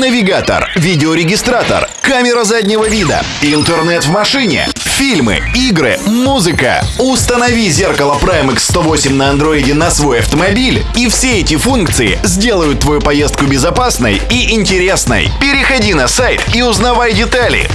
навигатор, видеорегистратор, камера заднего вида, интернет в машине, фильмы, игры, музыка. Установи зеркало Primex 108 на андроиде на свой автомобиль, и все эти функции сделают твою поездку безопасной и интересной. Переходи на сайт и узнавай детали.